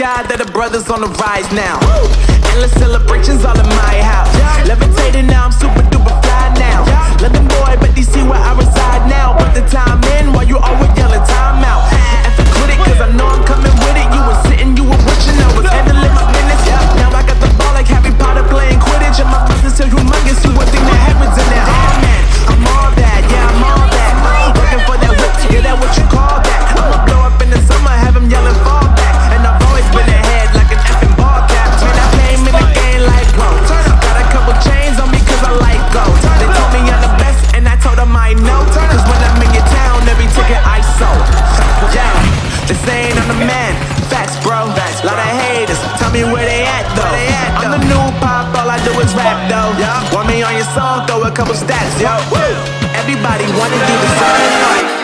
sky that the brothers on the rise now. Endless celebrations all in my house. Levitating They saying I'm the man, facts bro. Facts. Lot of haters, tell me where they at though. They at, I'm the new pop, all I do is rap though. Want me on your song? Throw a couple stats, yo. Everybody wanna do the same.